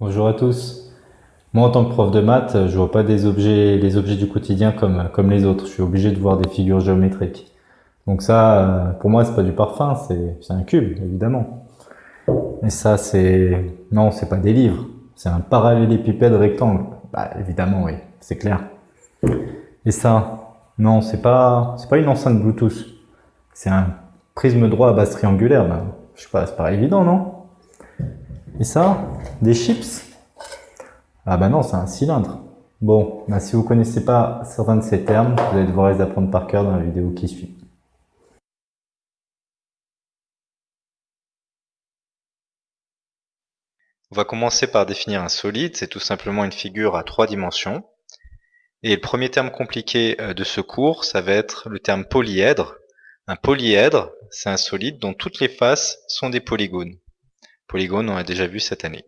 Bonjour à tous. Moi, en tant que prof de maths, je vois pas des objets, les objets du quotidien comme, comme les autres. Je suis obligé de voir des figures géométriques. Donc ça, euh, pour moi, c'est pas du parfum, c'est un cube, évidemment. Et ça, c'est... Non, c'est pas des livres. C'est un parallélépipède rectangle. Bah, évidemment, oui, c'est clair. Et ça, non, c'est pas, c'est pas une enceinte Bluetooth. C'est un prisme droit à base triangulaire. Bah, je sais pas, c'est pas évident, non? Et ça, des chips? Ah bah non, c'est un cylindre. Bon, bah si vous connaissez pas certains de ces termes, vous allez devoir les apprendre par cœur dans la vidéo qui suit. On va commencer par définir un solide, c'est tout simplement une figure à trois dimensions. Et le premier terme compliqué euh, de ce cours, ça va être le terme polyèdre. Un polyèdre, c'est un solide dont toutes les faces sont des polygones. Polygones, on a déjà vu cette année.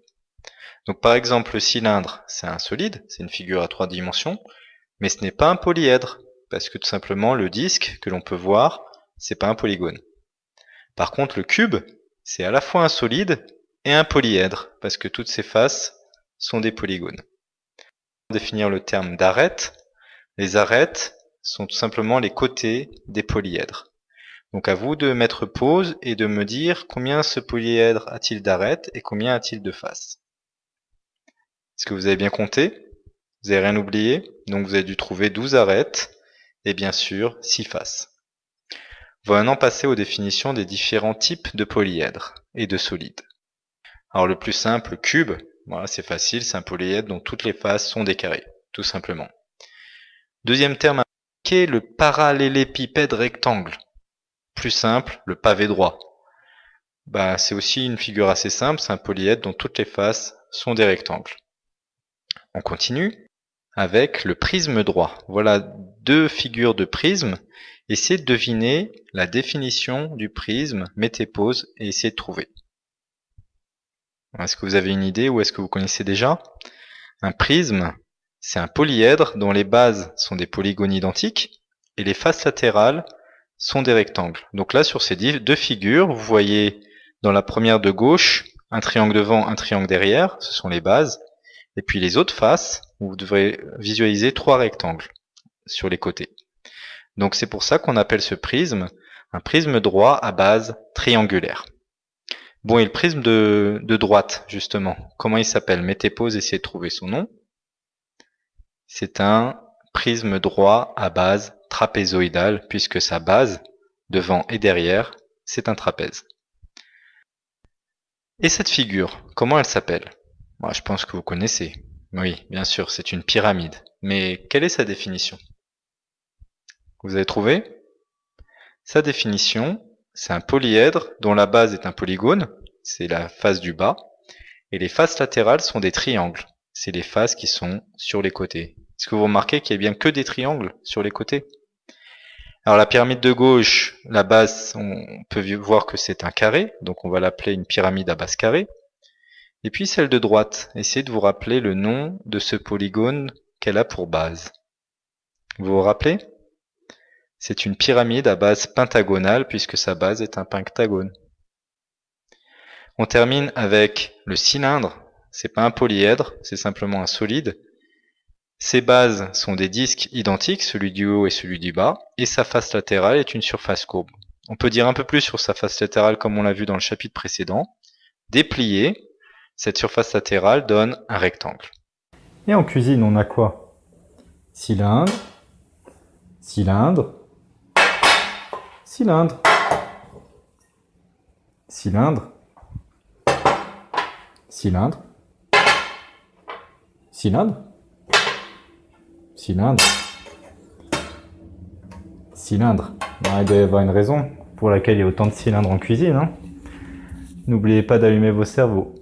Donc par exemple, le cylindre, c'est un solide, c'est une figure à trois dimensions, mais ce n'est pas un polyèdre, parce que tout simplement, le disque que l'on peut voir, c'est pas un polygone. Par contre, le cube, c'est à la fois un solide et un polyèdre, parce que toutes ses faces sont des polygones définir le terme d'arête. Les arêtes sont tout simplement les côtés des polyèdres. Donc à vous de mettre pause et de me dire combien ce polyèdre a-t-il d'arêtes et combien a-t-il de faces. Est-ce que vous avez bien compté? Vous n'avez rien oublié? Donc vous avez dû trouver 12 arêtes et bien sûr 6 faces. On va maintenant passer aux définitions des différents types de polyèdres et de solides. Alors le plus simple, cube, voilà, c'est facile, c'est un polyèdre dont toutes les faces sont des carrés, tout simplement. Deuxième terme le parallélépipède rectangle? Plus simple, le pavé droit. Bah, c'est aussi une figure assez simple, c'est un polyèdre dont toutes les faces sont des rectangles. On continue avec le prisme droit. Voilà deux figures de prisme. Essayez de deviner la définition du prisme, mettez pause et essayez de trouver. Est-ce que vous avez une idée ou est-ce que vous connaissez déjà? Un prisme, c'est un polyèdre dont les bases sont des polygones identiques et les faces latérales sont des rectangles. Donc là, sur ces deux figures, vous voyez dans la première de gauche un triangle devant, un triangle derrière, ce sont les bases. Et puis les autres faces, vous devrez visualiser trois rectangles sur les côtés. Donc c'est pour ça qu'on appelle ce prisme un prisme droit à base triangulaire. Bon, et le prisme de, droite, justement, comment il s'appelle? Mettez pause, essayez de trouver son nom. C'est un prisme droit à base trapézoïdale, puisque sa base, devant et derrière, c'est un trapèze. Et cette figure, comment elle s'appelle? Moi, je pense que vous connaissez. Oui, bien sûr, c'est une pyramide. Mais quelle est sa définition? Vous avez trouvé? Sa définition, c'est un polyèdre dont la base est un polygone, c'est la face du bas, et les faces latérales sont des triangles, c'est les faces qui sont sur les côtés. Est-ce que vous remarquez qu'il n'y a bien que des triangles sur les côtés? Alors la pyramide de gauche, la base, on peut voir que c'est un carré, donc on va l'appeler une pyramide à base carrée. Et puis celle de droite, essayez de vous rappeler le nom de ce polygone qu'elle a pour base. Vous vous rappelez? C'est une pyramide à base pentagonale puisque sa base est un pentagone. On termine avec le cylindre. C'est pas un polyèdre, c'est simplement un solide. Ses bases sont des disques identiques, celui du haut et celui du bas, et sa face latérale est une surface courbe. On peut dire un peu plus sur sa face latérale comme on l'a vu dans le chapitre précédent. Déplié, cette surface latérale donne un rectangle. Et en cuisine, on a quoi? Cylindre, cylindre, Cylindre. Cylindre. Cylindre. Cylindre. Cylindre. Cylindre. il doit y avoir une raison pour laquelle il y a autant de cylindres en cuisine. Hein. N'oubliez pas d'allumer vos cerveaux.